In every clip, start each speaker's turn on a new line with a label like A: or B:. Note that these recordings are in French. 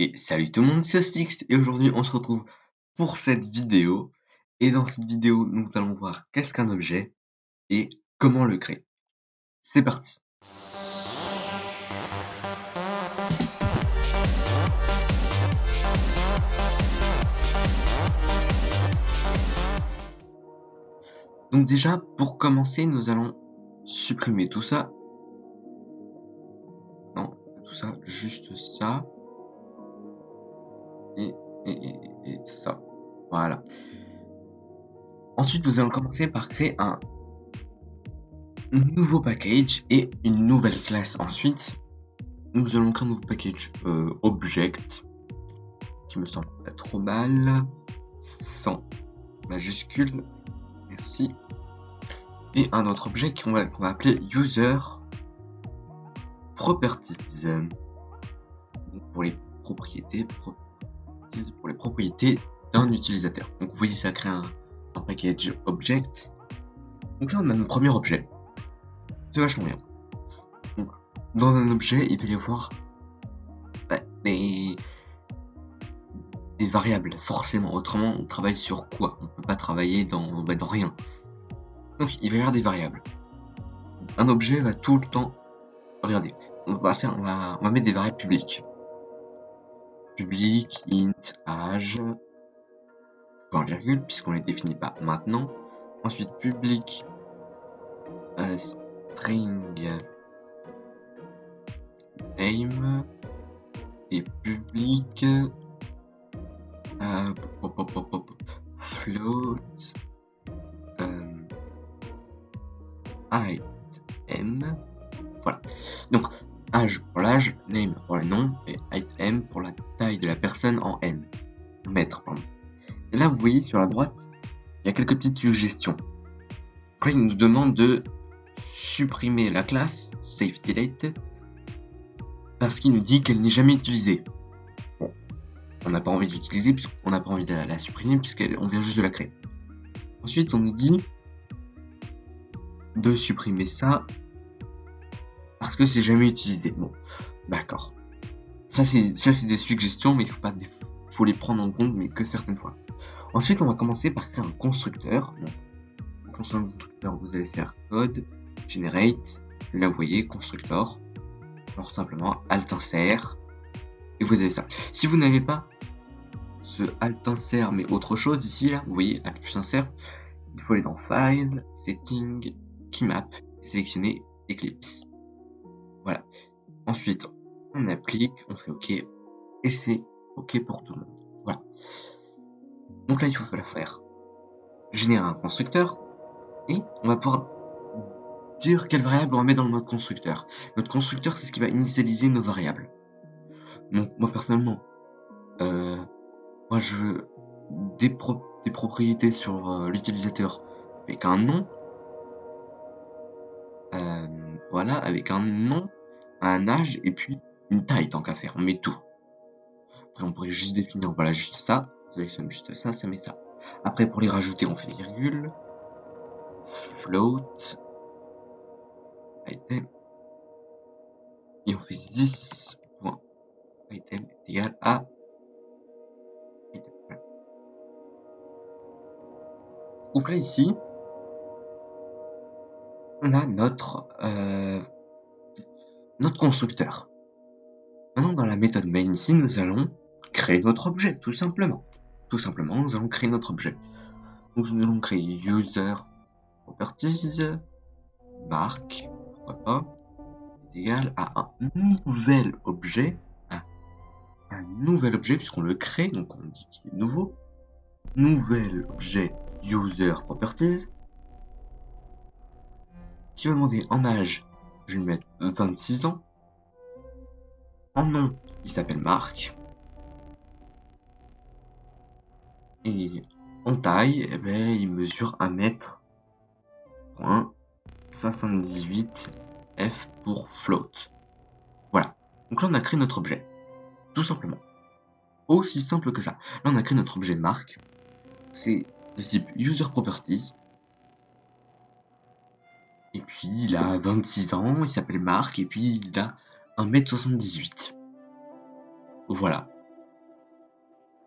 A: Et salut tout le monde, c'est Stix et aujourd'hui on se retrouve pour cette vidéo. Et dans cette vidéo, nous allons voir qu'est-ce qu'un objet et comment le créer. C'est parti Donc déjà, pour commencer, nous allons supprimer tout ça. Non, tout ça, juste ça et, ça. Voilà. Ensuite, nous allons commencer par créer un nouveau package et une nouvelle classe. Ensuite, nous allons créer un nouveau package euh, object qui me semble pas trop mal sans majuscule. Merci. Et un autre objet qu'on va, va, appeler user properties pour les propriétés pour les propriétés d'un utilisateur. Donc vous voyez ça crée un, package object. Donc là on a notre premier objet. C'est vachement bien. dans un objet il va y avoir bah, des, des variables forcément. Autrement on travaille sur quoi? On peut pas travailler dans, bah, dans rien. Donc il va y avoir des variables. Un objet va tout le temps. Regardez, on va faire, on va, on va mettre des variables publiques public int age point virgule puisqu'on les définit pas maintenant. Ensuite public euh, string name et public euh, float euh, item voilà. Donc âge pour l'âge, name pour le nom et item pour la taille de la personne en m. Mètre, pardon. Et là, vous voyez sur la droite, il y a quelques petites suggestions. Après, il nous demande de supprimer la classe SafetyLate parce qu'il nous dit qu'elle n'est jamais utilisée. Bon, on n'a pas envie d'utiliser puisqu'on n'a pas envie de la, supprimer puisqu'on vient juste de la créer. Ensuite, on nous dit de supprimer ça parce que c'est jamais utilisé. Bon, d'accord. Ça c'est ça c'est des suggestions, mais il faut pas faut les prendre en compte, mais que certaines fois. Ensuite, on va commencer par créer un constructeur. Bon. constructeur, vous allez faire code generate. Là, vous voyez constructor. Alors simplement alt insert et vous avez ça. Si vous n'avez pas ce alt insert mais autre chose ici là, vous voyez alt plus insert, il faut aller dans file, setting, keymap, sélectionner Eclipse. Voilà. Ensuite, on applique, on fait OK, et c'est OK pour tout le monde. Voilà. Donc là, il faut faire générer un constructeur, et on va pouvoir dire quelle variable on met dans notre constructeur. Notre constructeur, c'est ce qui va initialiser nos variables. Donc, moi, personnellement, euh, moi, je veux des, des propriétés sur euh, l'utilisateur avec un nom. Euh, voilà, avec un nom un âge et puis une taille tant qu'à faire, on met tout. Après on pourrait juste définir, voilà juste ça, on sélectionne juste ça, ça met ça. Après pour les rajouter on fait virgule, float, item, et on fait 10 points, item égal à. Donc là ici, on a notre euh, notre constructeur. Maintenant, dans la méthode main ici, nous allons créer notre objet, tout simplement. Tout simplement, nous allons créer notre objet. Nous allons créer user properties, marque, pourquoi pas, égal à un nouvel objet, un, nouvel objet, puisqu'on le crée, donc on dit qu'il est nouveau, nouvel objet user properties, qui va demander en âge je vais lui mettre 26 ans. En nom, il s'appelle Marc. Et en taille, eh ben, il mesure 1 mètre. 78 F pour float. Voilà. Donc là, on a créé notre objet. Tout simplement. Aussi simple que ça. Là, on a créé notre objet Marc. C'est le type user properties. Et puis il a 26 ans, il s'appelle Marc, et puis il a 1m78. Voilà.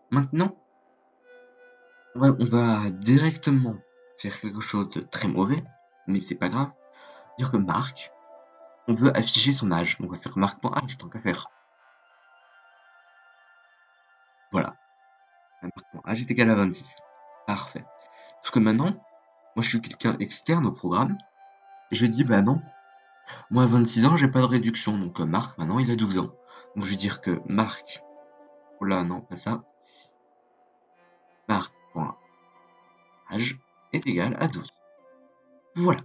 A: Maintenant, on va, directement faire quelque chose de très mauvais, mais c'est pas grave. Dire que Marc, on veut afficher son âge. On va faire Marc.âge tant qu'à faire. Voilà. Marc.âge est égal à 26. Parfait. Sauf que maintenant, moi je suis quelqu'un externe au programme. Je dis, bah non, moi à 26 ans, j'ai pas de réduction. Donc euh, Marc, maintenant, il a 12 ans. Donc je vais dire que Marc, oh là, non, pas ça. Marc.âge est égal à 12. Voilà.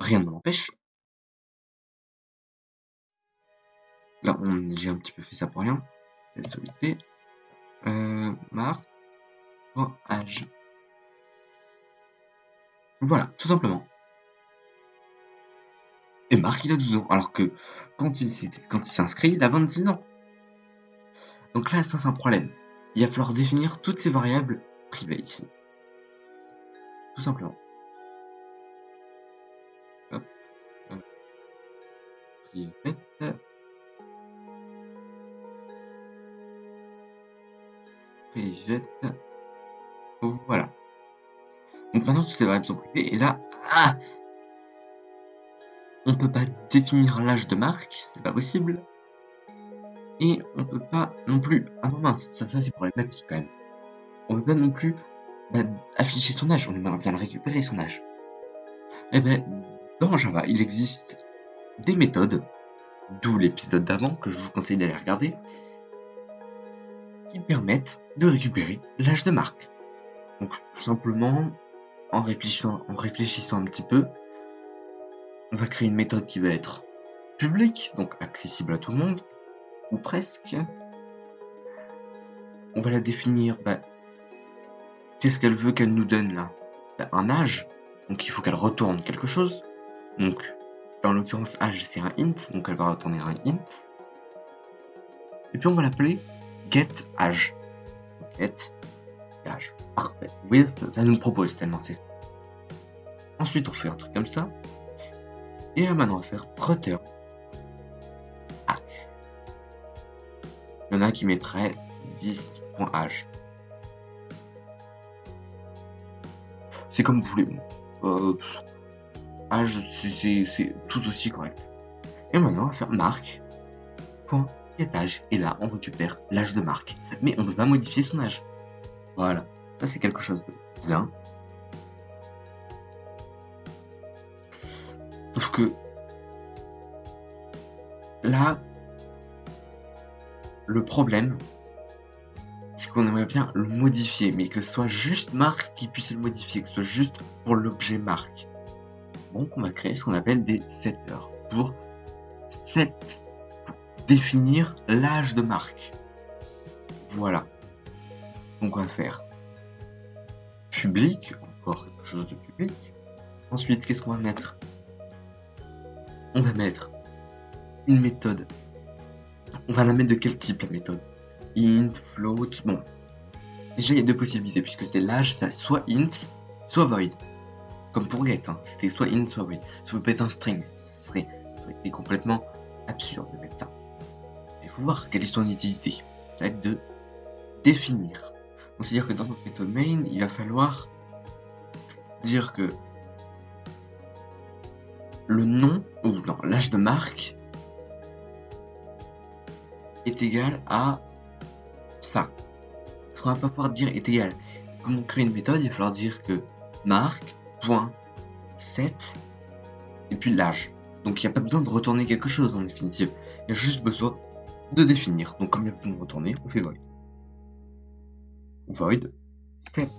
A: Rien ne m'empêche. Là, j'ai un petit peu fait ça pour rien. SOIT. Euh, Marc.âge. Voilà, tout simplement. Et Marc, il a 12 ans, alors que quand il s'inscrit, il a 26 ans. Donc là, ça c'est un problème. Il va falloir définir toutes ces variables privées ici. Tout simplement. Hop. Private. Private. Voilà. Donc maintenant, toutes ces variables sont privées. Et là, ah on peut pas définir l'âge de Marc, c'est pas possible. Et on peut pas non plus... Ah non mince, ça, c'est problématique quand même. On peut pas non plus bah, afficher son âge, on aimerait bien récupérer son âge. Eh ben, dans Java, il existe des méthodes, d'où l'épisode d'avant que je vous conseille d'aller regarder, qui permettent de récupérer l'âge de Marc. Donc tout simplement, en réfléchissant, en réfléchissant un petit peu, on va créer une méthode qui va être publique, donc accessible à tout le monde, ou presque. On va la définir, bah, qu'est-ce qu'elle veut qu'elle nous donne là? Bah, Un âge, donc il faut qu'elle retourne quelque chose. Donc, en l'occurrence, âge c'est un int, donc elle va retourner un int. Et puis on va l'appeler getAge. Get âge. Parfait. Oui, ça, ça nous propose tellement c'est. Ensuite, on fait un truc comme ça. Et là maintenant on va faire Prutter H. Il y en a qui mettraient 10.h. C'est comme vous voulez. Euh, H, c'est tout aussi correct. Et maintenant, on va faire marque. Et là, on récupère l'âge de marque. Mais on ne peut pas modifier son âge. Voilà. Ça, c'est quelque chose de bien. Que là, le problème, c'est qu'on aimerait bien le modifier, mais que ce soit juste marque qui puisse le modifier, que ce soit juste pour l'objet marque. Donc on va créer ce qu'on appelle des setters pour set, définir l'âge de marque. Voilà. Donc on va faire public, encore quelque chose de public. Ensuite, qu'est-ce qu'on va mettre? On va mettre une méthode. On va la mettre de quel type la méthode? Int, float, bon. Déjà il y a deux possibilités puisque c'est l'âge, c'est soit int, soit void. Comme pour get, hein. c'était soit int, soit void. Ça peut pas être un string, ce serait, complètement absurde de mettre ça. Il faut voir quelle est son utilité. Ça va être de définir. Donc c'est-à-dire que dans notre méthode main, il va falloir dire que le nom, ou non, l'âge de marque est égal à ça. Ce qu'on va pas pouvoir dire est égal. On crée une méthode, il va falloir dire que marque.set et puis l'âge. Donc il n'y a pas besoin de retourner quelque chose en définitive. Il y a juste besoin de définir. Donc comme il n'y a besoin de retourner, on fait void. Void set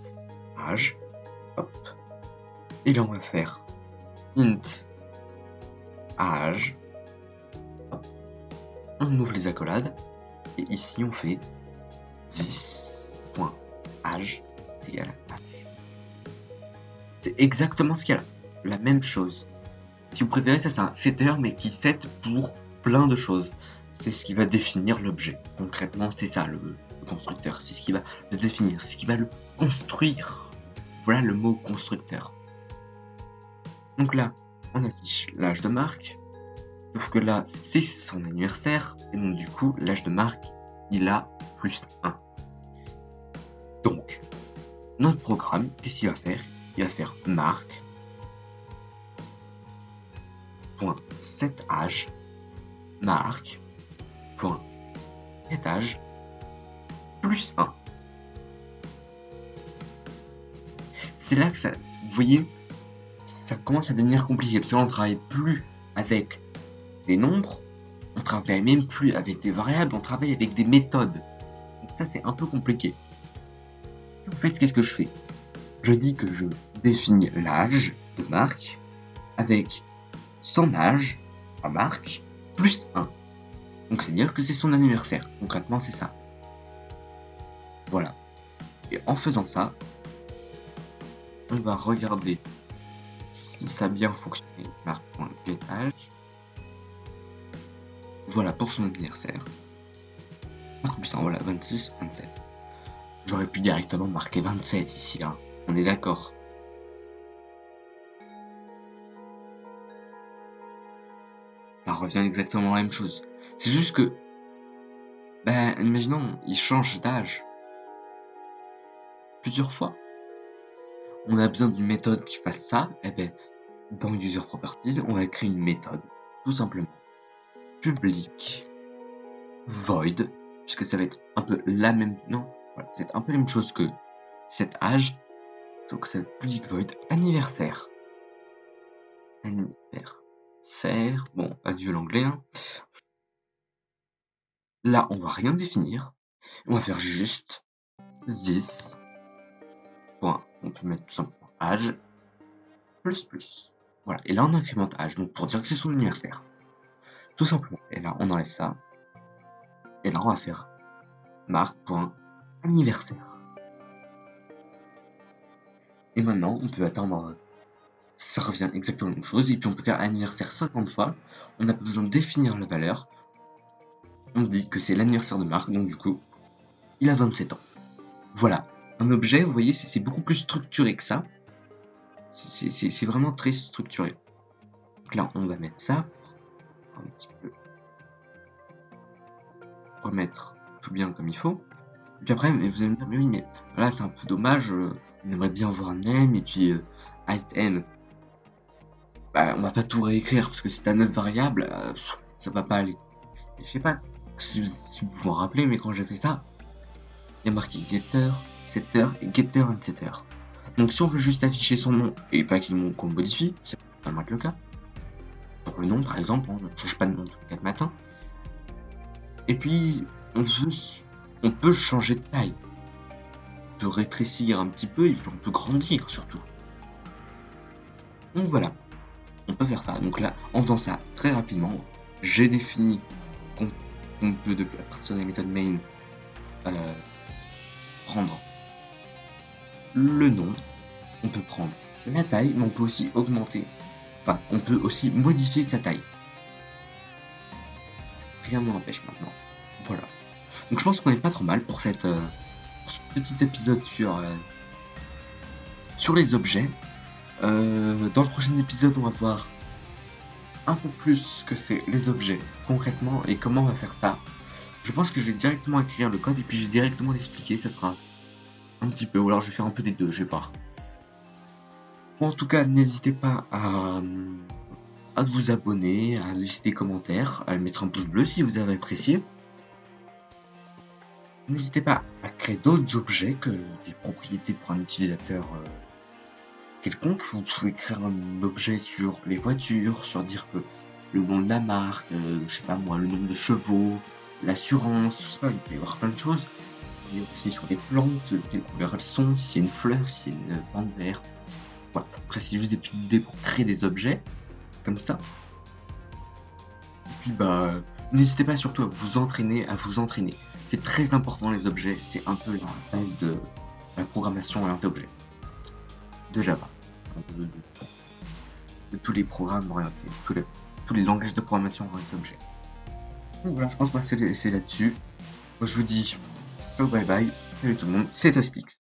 A: âge. Hop. Et là on va faire int On ouvre les accolades. Et ici, on fait 10.âge égal à âge. C'est exactement ce qu'il y a là. La même chose. Si vous préférez, ça c'est un setter, mais qui set pour plein de choses. C'est ce qui va définir l'objet. Concrètement, c'est ça le, le constructeur. C'est ce qui va le définir, c'est ce qui va le construire. Voilà le mot constructeur. Donc là, on affiche l'âge de Marc. Sauf que là, c'est son anniversaire. Et donc, du coup, l'âge de Marc, il a plus 1. Donc, notre programme, qu'est-ce qu'il va faire? Il va faire marque, point set âge, marque, point étage, plus 1. C'est là que ça, vous voyez, ça commence à devenir compliqué, parce qu'on ne travaille plus avec des nombres, on travaille même plus avec des variables, on travaille avec des méthodes. Donc ça, c'est un peu compliqué. En fait, qu'est-ce que je fais? Je dis que je définis l'âge de Marc avec son âge à Marc plus 1. Donc c'est dire que c'est son anniversaire. Concrètement, c'est ça. Voilà. Et en faisant ça, on va regarder si ça a bien fonctionné. Marc.getAge. Voilà pour son anniversaire. Marc plus 1, voilà, 26, 27. J'aurais pu directement marquer 27 ici, là. On est d'accord. Ça revient exactement la même chose. C'est juste que... Ben, imaginons, il change d'âge. Plusieurs fois. On a besoin d'une méthode qui fasse ça. Et eh ben, dans User Properties, on va créer une méthode. Tout simplement. Public. Void. Puisque ça va être un peu la même... Non, c'est un peu la même chose que cet âge. Donc c'est public void anniversaire. Anniversaire. Bon, adieu l'anglais. Hein. Là, on va rien définir. On va faire juste this. On peut mettre tout simplement âge plus plus. Voilà. Et là, on incrémente âge. Donc pour dire que c'est son anniversaire. Tout simplement. Et là, on enlève ça. Et là, on va faire marque.anniversaire anniversaire. Et maintenant, on peut attendre, ça revient exactement la même chose, et puis on peut faire anniversaire 50 fois, on n'a pas besoin de définir la valeur, on dit que c'est l'anniversaire de Marc, donc du coup, il a 27 ans. Voilà, un objet, vous voyez, c'est beaucoup plus structuré que ça, c'est vraiment très structuré. Donc là, on va mettre ça, un petit peu, remettre tout bien comme il faut. Et puis après, vous allez me dire, mais oui, mais là, c'est un peu dommage. Euh, on aimerait bien avoir un name et puis euh, Alt Bah, on va pas tout réécrire parce que c'est un autre variable, euh, ça va pas aller. je sais pas si, vous vous rappelez, mais quand j'ai fait ça, il y a marqué getter, setter et getter and setter. Donc si on veut juste afficher son nom et pas qu'on modifie, c'est pas le cas. Pour le nom par exemple, on ne change pas de nom tous les 4 matins. Et puis on veut on peut changer de taille. On peut rétrécir un petit peu et puis on peut grandir surtout. Donc voilà, on peut faire ça. Donc là, en faisant ça très rapidement, j'ai défini qu'on peut, de, à partir de la méthode main, euh, prendre le nom, on peut prendre la taille, mais on peut aussi augmenter, enfin, on peut aussi modifier sa taille. Rien ne m'empêche maintenant. Voilà. Donc je pense qu'on est pas trop mal pour, cette, euh, petit épisode sur, euh, les objets. Euh, dans le prochain épisode, on va voir un peu plus ce que c'est les objets concrètement et comment on va faire ça. Je pense que je vais directement écrire le code et puis je vais directement l'expliquer, ça sera un petit peu, ou alors je vais faire un peu des deux, je vais voir. en tout cas, n'hésitez pas à, à vous abonner, à laisser des commentaires, à mettre un pouce bleu si vous avez apprécié. N'hésitez pas à créer d'autres objets que des propriétés pour un utilisateur euh, quelconque. Vous pouvez créer un objet sur les voitures, sur dire que le nom de la marque, euh, je sais pas moi, le nombre de chevaux, l'assurance, il peut y avoir plein de choses. Aussi sur les plantes, quelle couleur elles sont, si c'est une fleur, si c'est une bande verte. Voilà, après c'est juste des petites idées pour créer des objets, comme ça. Et puis bah, n'hésitez pas surtout à vous entraîner, à vous entraîner. C'est très important les objets, c'est un peu la base de la programmation orientée objet. De Java. De, tous les programmes orientés, tous les, tous les langages de programmation orientés objet. Voilà, je pense que c'est là-dessus. Moi je vous dis bye bye, salut tout le monde, c'est Tostix.